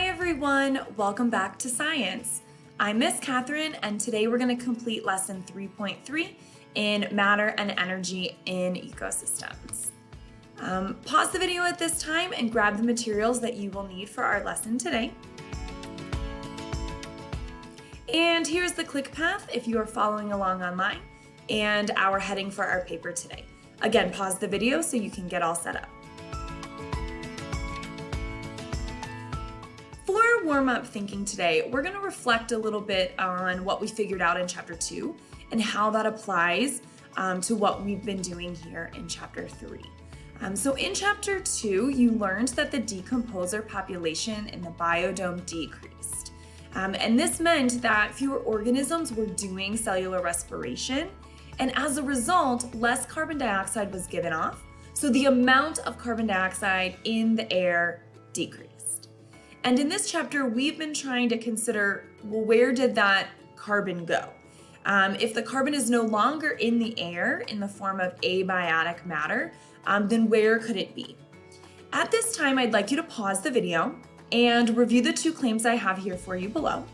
Hi everyone, welcome back to science. I'm Miss Catherine and today we're going to complete lesson 3.3 in matter and energy in ecosystems. Um, pause the video at this time and grab the materials that you will need for our lesson today. And here's the click path if you are following along online and our heading for our paper today. Again, pause the video so you can get all set up. Warm-up thinking today, we're going to reflect a little bit on what we figured out in chapter 2 and how that applies um, to what we've been doing here in chapter 3. Um, so in chapter 2, you learned that the decomposer population in the biodome decreased. Um, and this meant that fewer organisms were doing cellular respiration, and as a result, less carbon dioxide was given off, so the amount of carbon dioxide in the air decreased. And in this chapter, we've been trying to consider, well, where did that carbon go? Um, if the carbon is no longer in the air in the form of abiotic matter, um, then where could it be? At this time, I'd like you to pause the video and review the two claims I have here for you below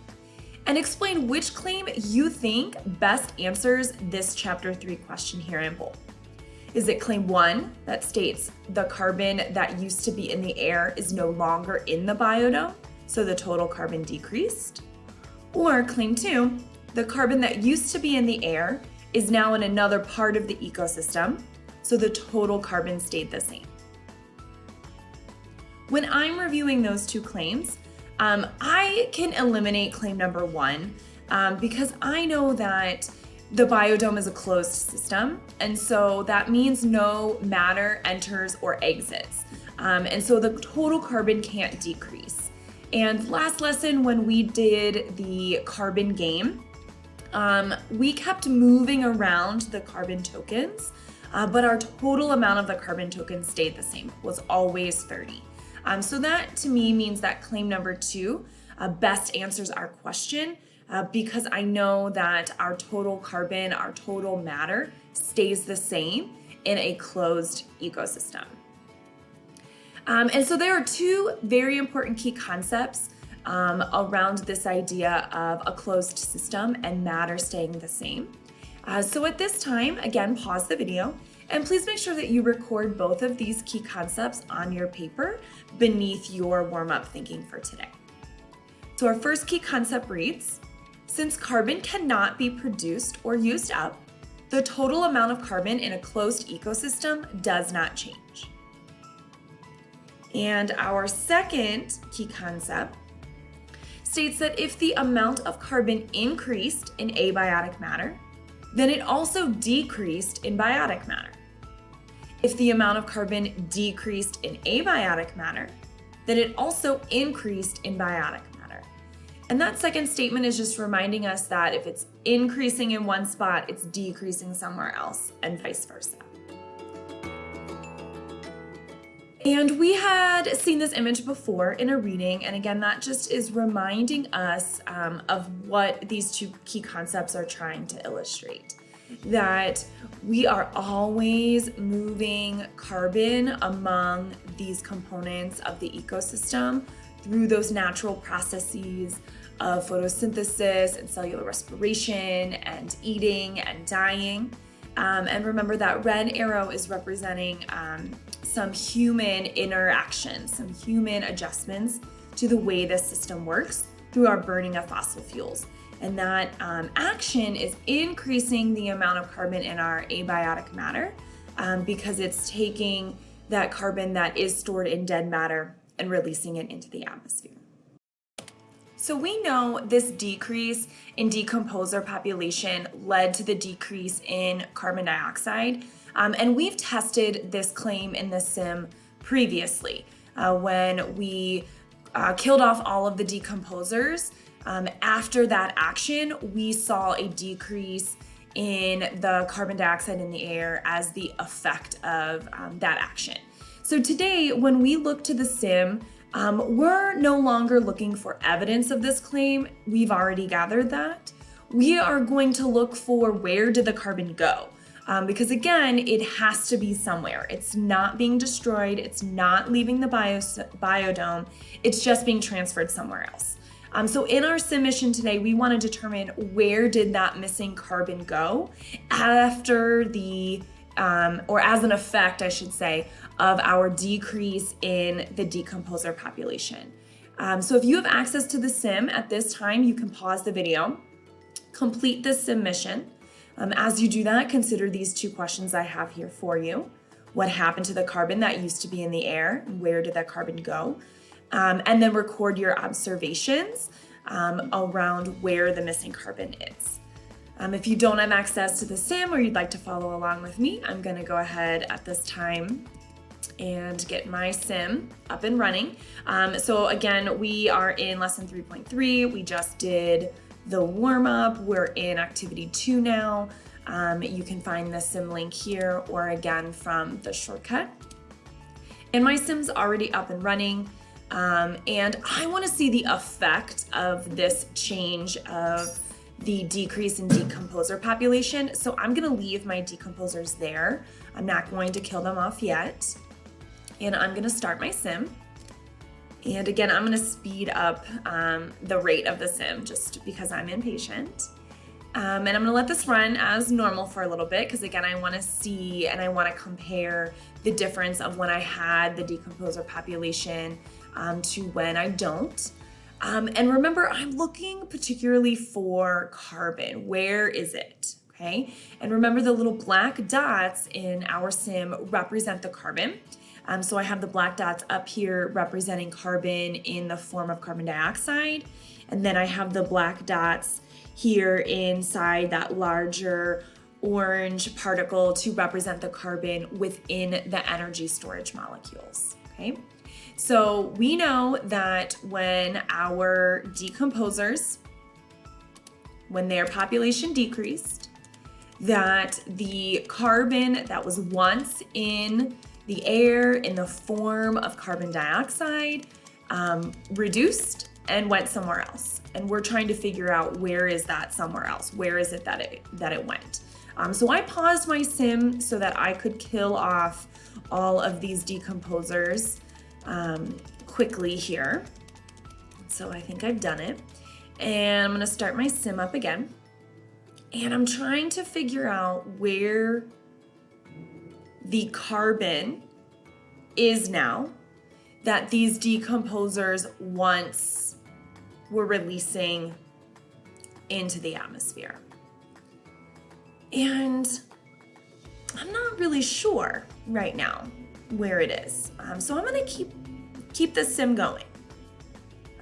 and explain which claim you think best answers this chapter three question here in bold. Is it claim one that states the carbon that used to be in the air is no longer in the biodome, so the total carbon decreased? Or claim two, the carbon that used to be in the air is now in another part of the ecosystem, so the total carbon stayed the same. When I'm reviewing those two claims, um, I can eliminate claim number one um, because I know that the biodome is a closed system, and so that means no matter enters or exits. Um, and so the total carbon can't decrease. And last lesson, when we did the carbon game, um, we kept moving around the carbon tokens, uh, but our total amount of the carbon tokens stayed the same, was always 30. Um, so that to me means that claim number two uh, best answers our question uh, because I know that our total carbon, our total matter stays the same in a closed ecosystem. Um, and so there are two very important key concepts um, around this idea of a closed system and matter staying the same. Uh, so at this time, again, pause the video and please make sure that you record both of these key concepts on your paper beneath your warm-up thinking for today. So our first key concept reads, since carbon cannot be produced or used up, the total amount of carbon in a closed ecosystem does not change. And our second key concept states that if the amount of carbon increased in abiotic matter, then it also decreased in biotic matter. If the amount of carbon decreased in abiotic matter, then it also increased in biotic and that second statement is just reminding us that if it's increasing in one spot, it's decreasing somewhere else and vice versa. And we had seen this image before in a reading, and again, that just is reminding us um, of what these two key concepts are trying to illustrate. That we are always moving carbon among these components of the ecosystem through those natural processes of photosynthesis and cellular respiration and eating and dying. Um, and remember that red arrow is representing um, some human interaction, some human adjustments to the way the system works through our burning of fossil fuels. And that um, action is increasing the amount of carbon in our abiotic matter um, because it's taking that carbon that is stored in dead matter and releasing it into the atmosphere. So we know this decrease in decomposer population led to the decrease in carbon dioxide. Um, and we've tested this claim in the sim previously uh, when we uh, killed off all of the decomposers. Um, after that action, we saw a decrease in the carbon dioxide in the air as the effect of um, that action. So today, when we look to the sim, um, we're no longer looking for evidence of this claim. We've already gathered that. We are going to look for where did the carbon go? Um, because again, it has to be somewhere. It's not being destroyed. It's not leaving the bio, biodome. It's just being transferred somewhere else. Um, so in our submission today, we want to determine where did that missing carbon go after the, um, or as an effect, I should say, of our decrease in the decomposer population. Um, so if you have access to the sim at this time, you can pause the video, complete this submission. Um, as you do that, consider these two questions I have here for you. What happened to the carbon that used to be in the air? Where did that carbon go? Um, and then record your observations um, around where the missing carbon is. Um, if you don't have access to the sim or you'd like to follow along with me, I'm gonna go ahead at this time and get my sim up and running. Um, so again, we are in lesson 3.3. We just did the warm up. We're in activity two now. Um, you can find the sim link here or again from the shortcut. And my sim's already up and running. Um, and I wanna see the effect of this change of the decrease in decomposer population. So I'm gonna leave my decomposers there. I'm not going to kill them off yet and I'm gonna start my sim. And again, I'm gonna speed up um, the rate of the sim just because I'm impatient. Um, and I'm gonna let this run as normal for a little bit because again, I wanna see and I wanna compare the difference of when I had the decomposer population um, to when I don't. Um, and remember, I'm looking particularly for carbon. Where is it? Okay. And remember the little black dots in our sim represent the carbon. Um, so I have the black dots up here representing carbon in the form of carbon dioxide. And then I have the black dots here inside that larger orange particle to represent the carbon within the energy storage molecules, okay? So we know that when our decomposers, when their population decreased, that the carbon that was once in the air in the form of carbon dioxide um, reduced and went somewhere else. And we're trying to figure out where is that somewhere else? Where is it that it, that it went? Um, so I paused my sim so that I could kill off all of these decomposers um, quickly here. So I think I've done it. And I'm gonna start my sim up again. And I'm trying to figure out where the carbon is now that these decomposers once were releasing into the atmosphere. And I'm not really sure right now where it is. Um, so I'm gonna keep keep this sim going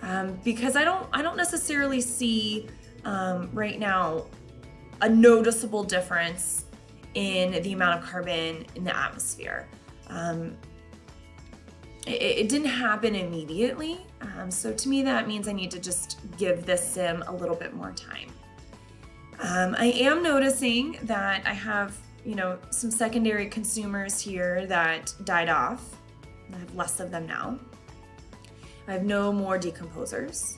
um, because I don't I don't necessarily see um, right now a noticeable difference in the amount of carbon in the atmosphere. Um, it, it, didn't happen immediately. Um, so to me, that means I need to just give this sim a little bit more time. Um, I am noticing that I have, you know, some secondary consumers here that died off. I have less of them now. I have no more decomposers.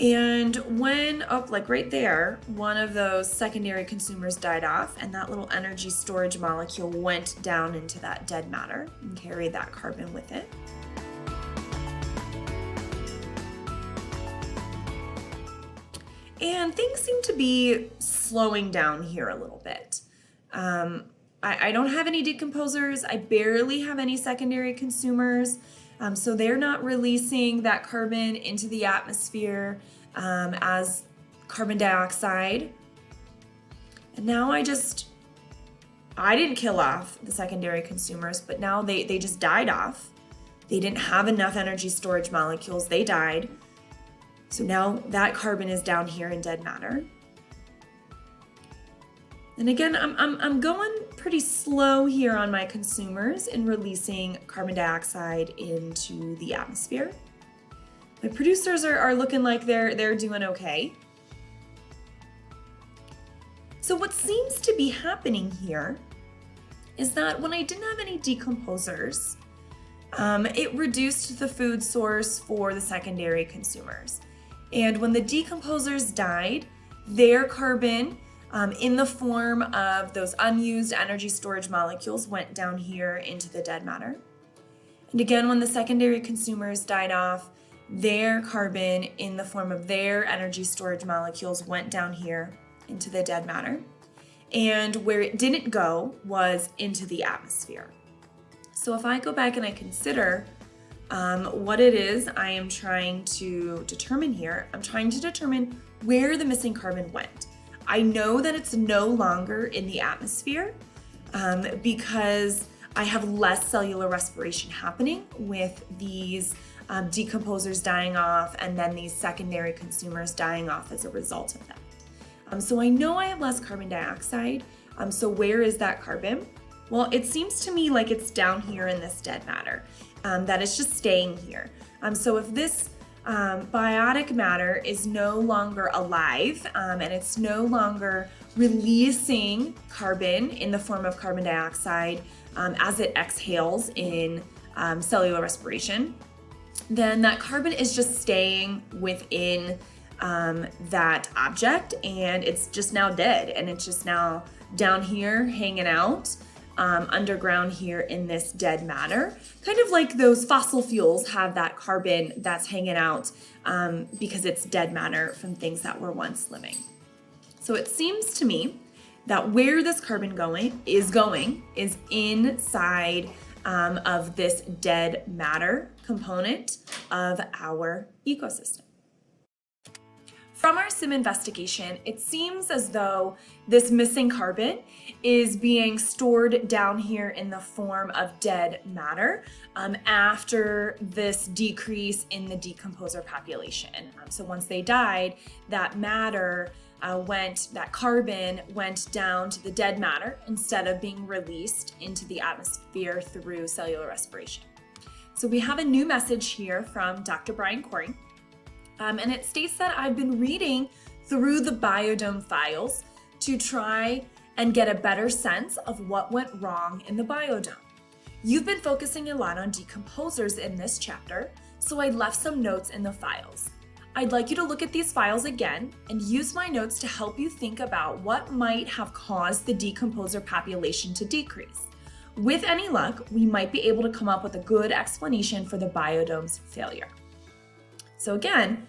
And when up oh, like right there, one of those secondary consumers died off and that little energy storage molecule went down into that dead matter and carried that carbon with it. And things seem to be slowing down here a little bit. Um, I, I, don't have any decomposers. I barely have any secondary consumers. Um, so they're not releasing that carbon into the atmosphere um, as carbon dioxide. And now I just, I didn't kill off the secondary consumers, but now they, they just died off. They didn't have enough energy storage molecules, they died. So now that carbon is down here in dead matter. And again, I'm, I'm, I'm going pretty slow here on my consumers in releasing carbon dioxide into the atmosphere. My producers are, are looking like they're, they're doing okay. So what seems to be happening here is that when I didn't have any decomposers, um, it reduced the food source for the secondary consumers. And when the decomposers died, their carbon um, in the form of those unused energy storage molecules went down here into the dead matter. And again, when the secondary consumers died off, their carbon in the form of their energy storage molecules went down here into the dead matter. And where it didn't go was into the atmosphere. So if I go back and I consider um, what it is I am trying to determine here, I'm trying to determine where the missing carbon went. I know that it's no longer in the atmosphere um, because I have less cellular respiration happening with these um, decomposers dying off and then these secondary consumers dying off as a result of that. Um, so I know I have less carbon dioxide. Um, so where is that carbon? Well, it seems to me like it's down here in this dead matter, um, that it's just staying here. Um, so if this um, biotic matter is no longer alive um, and it's no longer releasing carbon in the form of carbon dioxide um, as it exhales in um, cellular respiration, then that carbon is just staying within um, that object and it's just now dead and it's just now down here hanging out um, underground here in this dead matter. Kind of like those fossil fuels have that carbon that's hanging out um, because it's dead matter from things that were once living. So it seems to me that where this carbon going is going is inside um, of this dead matter component of our ecosystem. From our SIM investigation, it seems as though this missing carbon is being stored down here in the form of dead matter um, after this decrease in the decomposer population. Um, so once they died, that matter uh, went, that carbon went down to the dead matter instead of being released into the atmosphere through cellular respiration. So we have a new message here from Dr. Brian Corey. Um, and it states that I've been reading through the biodome files to try and get a better sense of what went wrong in the biodome. You've been focusing a lot on decomposers in this chapter, so I left some notes in the files. I'd like you to look at these files again and use my notes to help you think about what might have caused the decomposer population to decrease. With any luck, we might be able to come up with a good explanation for the biodome's failure. So again,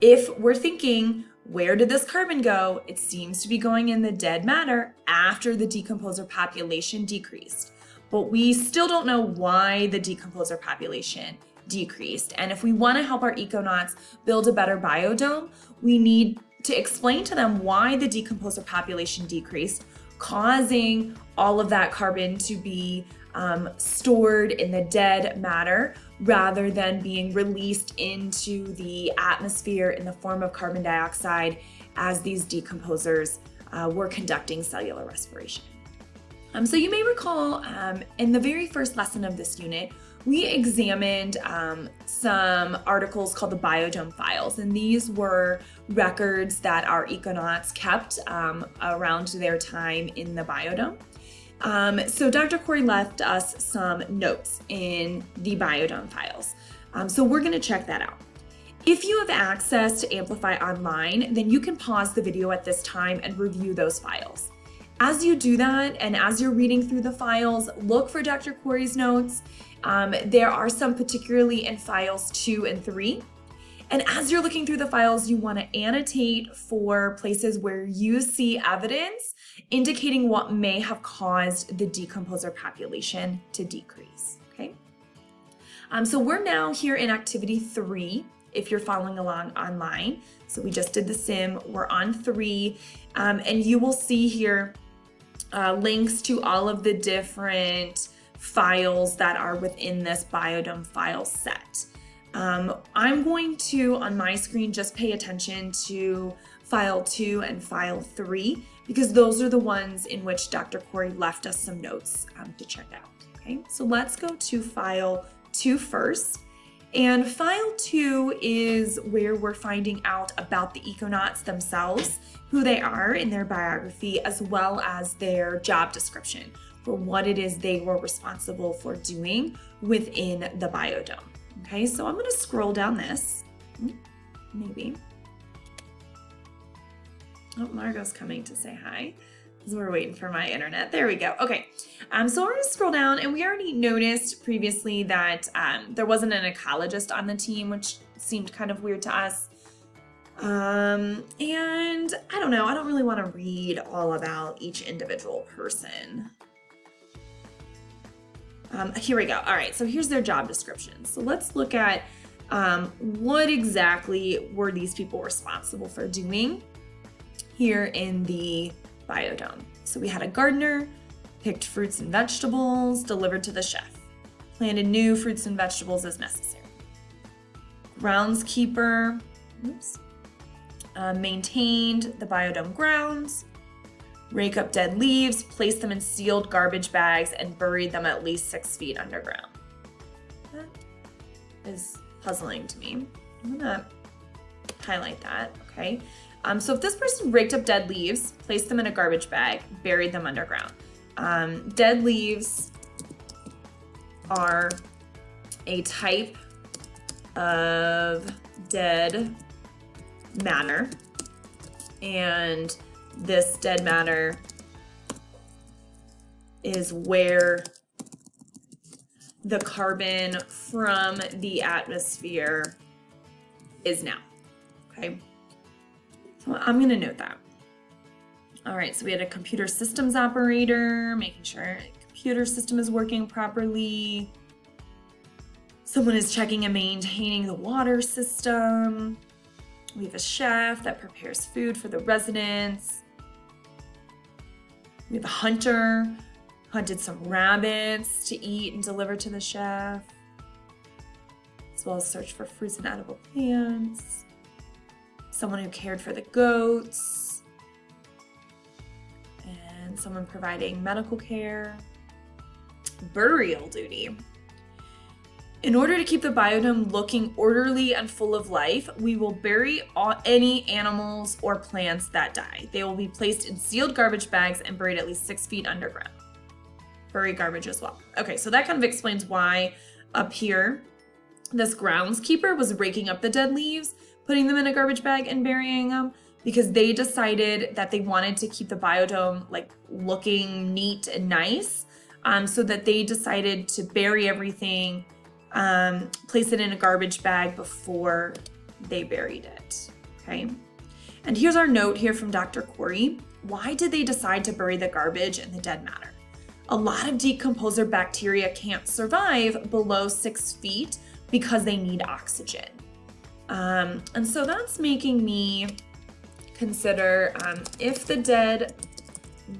if we're thinking, where did this carbon go? It seems to be going in the dead matter after the decomposer population decreased. But we still don't know why the decomposer population decreased. And if we want to help our econauts build a better biodome, we need to explain to them why the decomposer population decreased, causing all of that carbon to be um, stored in the dead matter rather than being released into the atmosphere in the form of carbon dioxide as these decomposers uh, were conducting cellular respiration. Um, so you may recall um, in the very first lesson of this unit, we examined um, some articles called the Biodome Files, and these were records that our econauts kept um, around their time in the biodome. Um, so Dr. Corey left us some notes in the Biodome files. Um, so we're gonna check that out. If you have access to Amplify Online, then you can pause the video at this time and review those files. As you do that, and as you're reading through the files, look for Dr. Corey's notes. Um, there are some particularly in files two and three. And as you're looking through the files, you wanna annotate for places where you see evidence indicating what may have caused the decomposer population to decrease, okay? Um, so we're now here in activity three, if you're following along online. So we just did the sim, we're on three, um, and you will see here uh, links to all of the different files that are within this biodome file set. Um, I'm going to, on my screen, just pay attention to file two and file three because those are the ones in which Dr. Corey left us some notes um, to check out. Okay, so let's go to file two first. And file two is where we're finding out about the econauts themselves, who they are in their biography, as well as their job description for what it is they were responsible for doing within the biodome. Okay, so I'm gonna scroll down this, maybe. Oh, Margot's coming to say hi. We're waiting for my internet. There we go. Okay. Um, so we're going to scroll down, and we already noticed previously that um, there wasn't an ecologist on the team, which seemed kind of weird to us. Um, and I don't know, I don't really want to read all about each individual person. Um, here we go. All right, so here's their job description. So let's look at um, what exactly were these people responsible for doing here in the biodome. So we had a gardener, picked fruits and vegetables, delivered to the chef, planted new fruits and vegetables as necessary. Groundskeeper, oops, uh, maintained the biodome grounds, rake up dead leaves, place them in sealed garbage bags, and buried them at least six feet underground. That is puzzling to me. I'm gonna highlight that, okay? Um, so if this person raked up dead leaves, placed them in a garbage bag, buried them underground. Um, dead leaves are a type of dead matter. And this dead matter is where the carbon from the atmosphere is now, okay? So I'm gonna note that. All right, so we had a computer systems operator, making sure the computer system is working properly. Someone is checking and maintaining the water system. We have a chef that prepares food for the residents. We have a hunter, hunted some rabbits to eat and deliver to the chef, as well as search for fruits and edible plants. Someone who cared for the goats, and someone providing medical care. Burial duty. In order to keep the biodome looking orderly and full of life, we will bury all, any animals or plants that die. They will be placed in sealed garbage bags and buried at least six feet underground. Bury garbage as well. Okay, so that kind of explains why up here, this groundskeeper was raking up the dead leaves, putting them in a garbage bag and burying them because they decided that they wanted to keep the biodome like looking neat and nice. Um, so that they decided to bury everything um, place it in a garbage bag before they buried it, okay? And here's our note here from Dr. Corey. Why did they decide to bury the garbage and the dead matter? A lot of decomposer bacteria can't survive below six feet because they need oxygen. Um, and so that's making me consider um, if the dead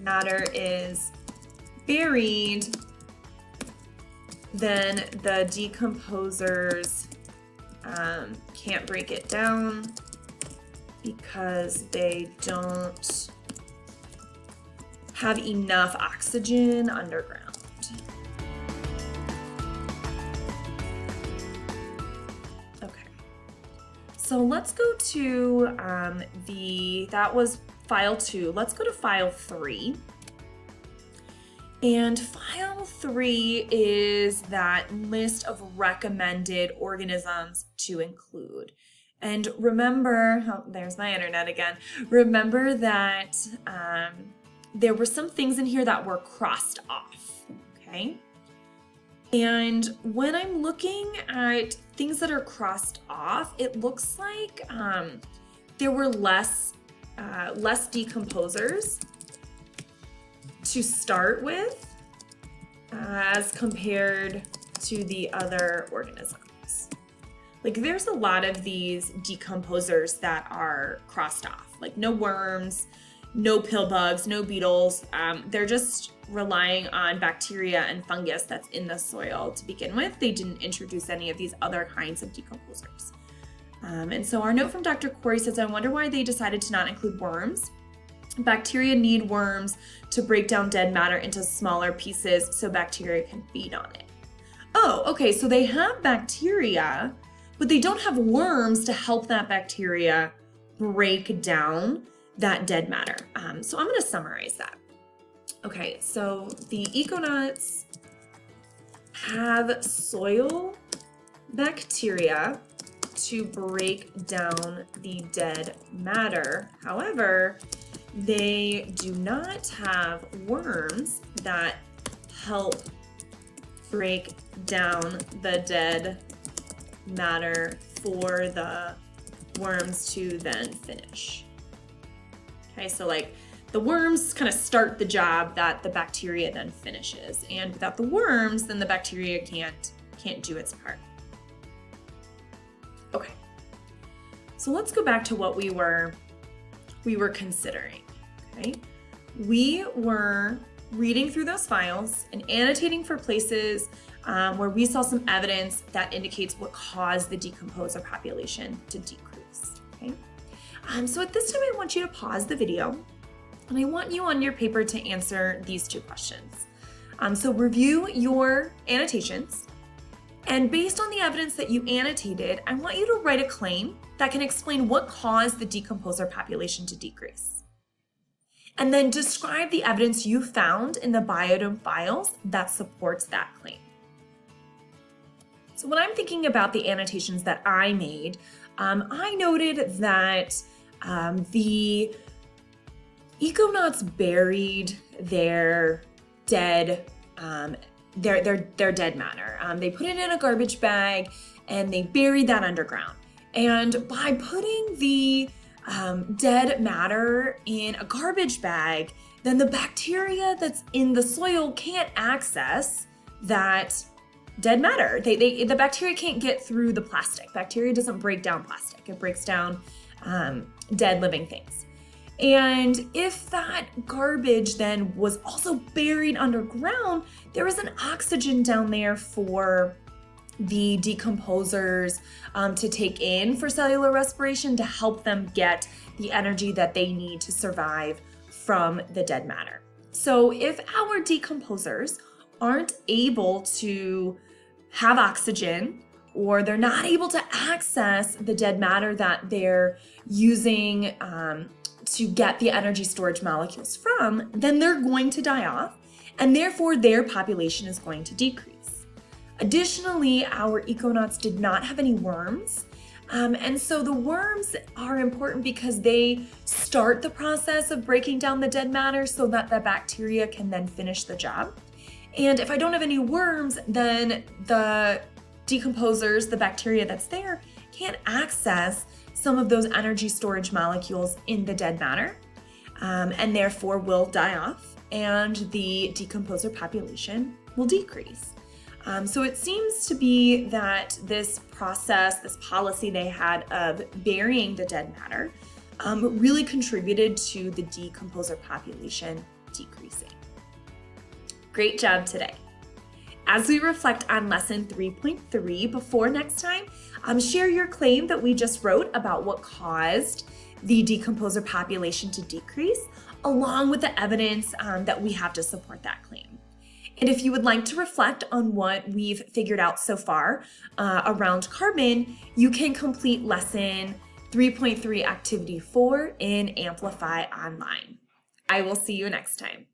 matter is buried then the decomposers um, can't break it down because they don't have enough oxygen underground. So let's go to um, the, that was file two. Let's go to file three. And file three is that list of recommended organisms to include. And remember, oh, there's my internet again. Remember that um, there were some things in here that were crossed off, okay? And when I'm looking at things that are crossed off, it looks like um, there were less, uh, less decomposers to start with as compared to the other organisms. Like there's a lot of these decomposers that are crossed off, like no worms, no pill bugs, no beetles. Um, they're just relying on bacteria and fungus that's in the soil to begin with. They didn't introduce any of these other kinds of decomposers. Um, and so our note from Dr. Corey says, I wonder why they decided to not include worms. Bacteria need worms to break down dead matter into smaller pieces so bacteria can feed on it. Oh, okay, so they have bacteria, but they don't have worms to help that bacteria break down that dead matter. Um, so I'm gonna summarize that. Okay, so the econauts have soil bacteria to break down the dead matter. However, they do not have worms that help break down the dead matter for the worms to then finish. Okay, so like the worms kind of start the job that the bacteria then finishes. And without the worms, then the bacteria can't, can't do its part. Okay, so let's go back to what we were, we were considering, okay? We were reading through those files and annotating for places um, where we saw some evidence that indicates what caused the decomposer population to decrease, okay? Um, so at this time, I want you to pause the video and I want you on your paper to answer these two questions. Um, so review your annotations and based on the evidence that you annotated, I want you to write a claim that can explain what caused the decomposer population to decrease. And then describe the evidence you found in the biodome files that supports that claim. So when I'm thinking about the annotations that I made, um, I noted that um, the Econauts buried their dead, um, their, their, their dead matter. Um, they put it in a garbage bag and they buried that underground. And by putting the um, dead matter in a garbage bag, then the bacteria that's in the soil can't access that dead matter. They, they, the bacteria can't get through the plastic. Bacteria doesn't break down plastic. It breaks down um, dead living things. And if that garbage then was also buried underground, there is an oxygen down there for the decomposers um, to take in for cellular respiration to help them get the energy that they need to survive from the dead matter. So if our decomposers aren't able to have oxygen or they're not able to access the dead matter that they're using um, to get the energy storage molecules from, then they're going to die off and therefore their population is going to decrease. Additionally, our econauts did not have any worms um, and so the worms are important because they start the process of breaking down the dead matter so that the bacteria can then finish the job. And if I don't have any worms, then the decomposers, the bacteria that's there, can't access some of those energy storage molecules in the dead matter um, and therefore will die off and the decomposer population will decrease. Um, so it seems to be that this process, this policy they had of burying the dead matter um, really contributed to the decomposer population decreasing. Great job today. As we reflect on lesson 3.3 before next time, um, share your claim that we just wrote about what caused the decomposer population to decrease, along with the evidence um, that we have to support that claim. And if you would like to reflect on what we've figured out so far uh, around carbon, you can complete lesson 3.3 activity 4 in Amplify Online. I will see you next time.